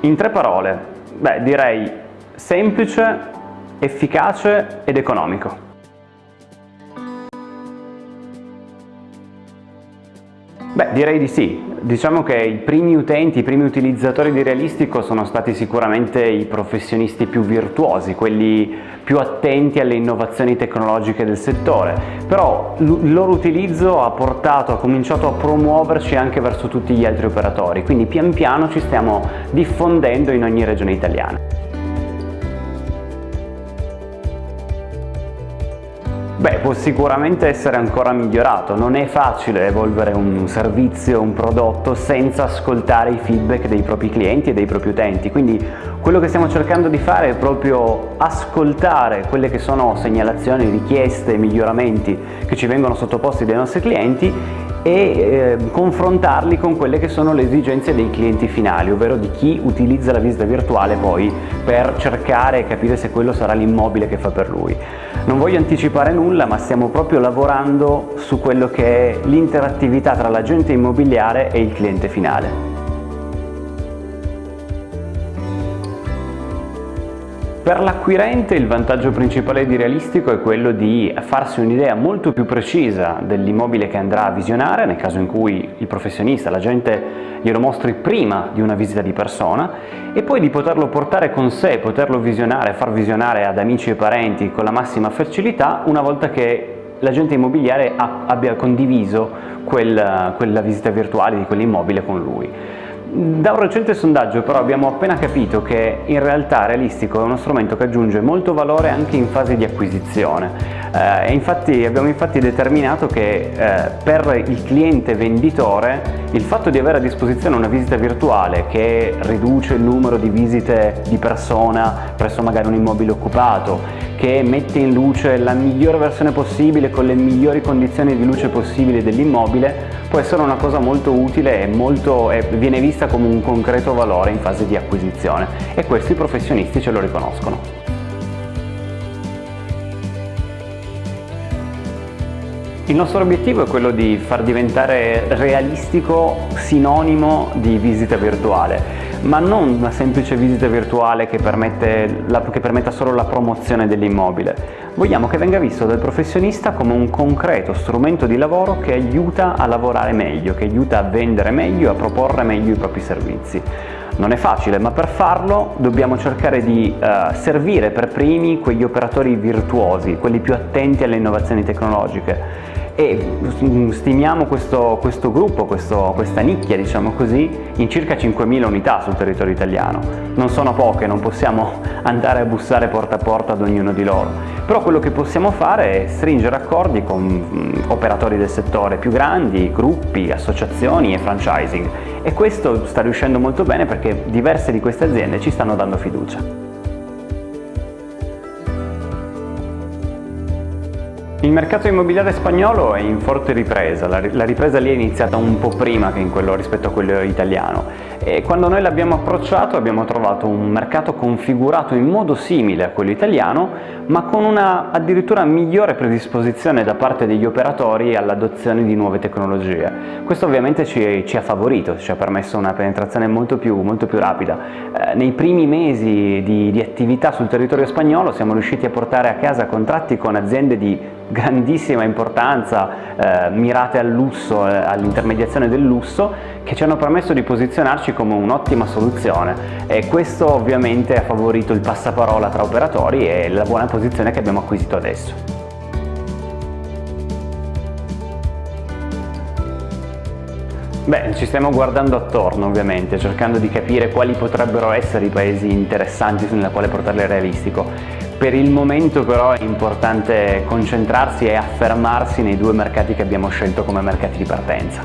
In tre parole, beh direi semplice, efficace ed economico. Beh, direi di sì. Diciamo che i primi utenti, i primi utilizzatori di Realistico sono stati sicuramente i professionisti più virtuosi, quelli più attenti alle innovazioni tecnologiche del settore, però il loro utilizzo ha portato, ha cominciato a promuoverci anche verso tutti gli altri operatori, quindi pian piano ci stiamo diffondendo in ogni regione italiana. Beh, può sicuramente essere ancora migliorato, non è facile evolvere un servizio, un prodotto senza ascoltare i feedback dei propri clienti e dei propri utenti, quindi quello che stiamo cercando di fare è proprio ascoltare quelle che sono segnalazioni, richieste, miglioramenti che ci vengono sottoposti dai nostri clienti e eh, confrontarli con quelle che sono le esigenze dei clienti finali, ovvero di chi utilizza la visita virtuale poi per cercare e capire se quello sarà l'immobile che fa per lui. Non voglio anticipare nulla, ma stiamo proprio lavorando su quello che è l'interattività tra l'agente immobiliare e il cliente finale. Per l'acquirente il vantaggio principale di Realistico è quello di farsi un'idea molto più precisa dell'immobile che andrà a visionare, nel caso in cui il professionista, l'agente glielo mostri prima di una visita di persona, e poi di poterlo portare con sé, poterlo visionare, far visionare ad amici e parenti con la massima facilità una volta che l'agente immobiliare abbia condiviso quel, quella visita virtuale di quell'immobile con lui. Da un recente sondaggio però abbiamo appena capito che in realtà Realistico è uno strumento che aggiunge molto valore anche in fase di acquisizione. Eh, infatti, abbiamo infatti determinato che eh, per il cliente venditore il fatto di avere a disposizione una visita virtuale che riduce il numero di visite di persona presso magari un immobile occupato che mette in luce la migliore versione possibile con le migliori condizioni di luce possibili dell'immobile può essere una cosa molto utile e, molto, e viene vista come un concreto valore in fase di acquisizione e questo i professionisti ce lo riconoscono. Il nostro obiettivo è quello di far diventare realistico sinonimo di visita virtuale, ma non una semplice visita virtuale che, permette la, che permetta solo la promozione dell'immobile. Vogliamo che venga visto dal professionista come un concreto strumento di lavoro che aiuta a lavorare meglio, che aiuta a vendere meglio e a proporre meglio i propri servizi. Non è facile, ma per farlo dobbiamo cercare di uh, servire per primi quegli operatori virtuosi, quelli più attenti alle innovazioni tecnologiche e stimiamo questo, questo gruppo, questo, questa nicchia diciamo così, in circa 5.000 unità sul territorio italiano. Non sono poche, non possiamo andare a bussare porta a porta ad ognuno di loro, però quello che possiamo fare è stringere accordi con operatori del settore più grandi, gruppi, associazioni e franchising e questo sta riuscendo molto bene perché diverse di queste aziende ci stanno dando fiducia. Il mercato immobiliare spagnolo è in forte ripresa, la ripresa lì è iniziata un po' prima quello, rispetto a quello italiano e quando noi l'abbiamo approcciato abbiamo trovato un mercato configurato in modo simile a quello italiano ma con una addirittura migliore predisposizione da parte degli operatori all'adozione di nuove tecnologie. Questo ovviamente ci, ci, ha favorito, ci ha permesso una penetrazione molto più, molto più rapida. Eh, nei primi mesi di, di attività sul territorio spagnolo siamo riusciti a portare a casa contratti con aziende di grandissima importanza, eh, mirate al lusso, eh, all'intermediazione del lusso, che ci hanno permesso di posizionarci come un'ottima soluzione e questo ovviamente ha favorito il passaparola tra operatori e la buona posizione che abbiamo acquisito adesso. Beh, ci stiamo guardando attorno ovviamente, cercando di capire quali potrebbero essere i paesi interessanti nella quale portarle realistico. Per il momento però è importante concentrarsi e affermarsi nei due mercati che abbiamo scelto come mercati di partenza.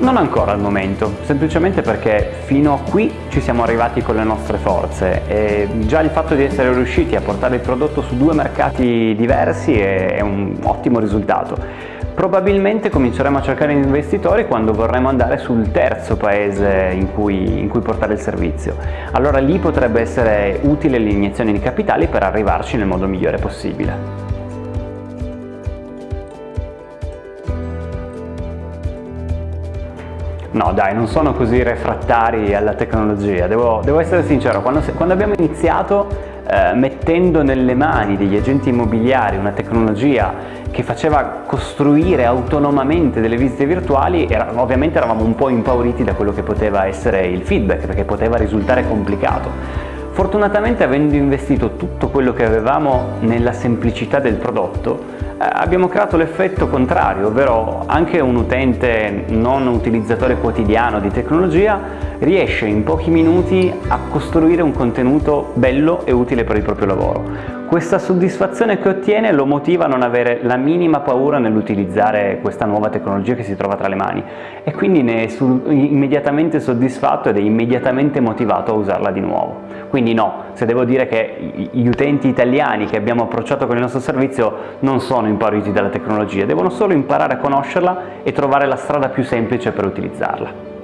Non ancora al momento, semplicemente perché fino a qui ci siamo arrivati con le nostre forze e già il fatto di essere riusciti a portare il prodotto su due mercati diversi è un ottimo risultato. Probabilmente cominceremo a cercare investitori quando vorremmo andare sul terzo paese in cui, in cui portare il servizio. Allora lì potrebbe essere utile l'iniezione di capitali per arrivarci nel modo migliore possibile. no dai, non sono così refrattari alla tecnologia, devo, devo essere sincero, quando, quando abbiamo iniziato eh, mettendo nelle mani degli agenti immobiliari una tecnologia che faceva costruire autonomamente delle visite virtuali, era, ovviamente eravamo un po' impauriti da quello che poteva essere il feedback, perché poteva risultare complicato. Fortunatamente avendo investito tutto quello che avevamo nella semplicità del prodotto, eh, abbiamo creato l'effetto contrario, ovvero anche un utente non utilizzatore quotidiano di tecnologia riesce in pochi minuti a costruire un contenuto bello e utile per il proprio lavoro. Questa soddisfazione che ottiene lo motiva a non avere la minima paura nell'utilizzare questa nuova tecnologia che si trova tra le mani e quindi ne è immediatamente soddisfatto ed è immediatamente motivato a usarla di nuovo. Quindi no, se devo dire che gli utenti italiani che abbiamo approcciato con il nostro servizio non sono impauriti dalla tecnologia, devono solo imparare a conoscerla e trovare la strada più semplice per utilizzarla.